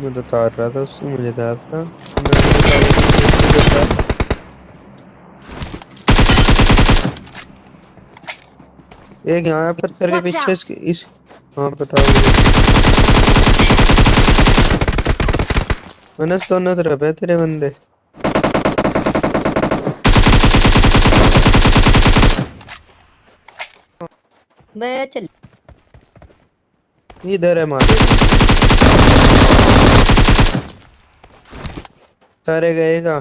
मैं तो तार रहा था उससे मुझे था। था बताया कि एक यहाँ पत्थर के पीछे. इसके इस हाँ बताओ। मनस दोनों तरफ़ है तेरे बंदे। मैं चल इधर है मारे। सारे गए का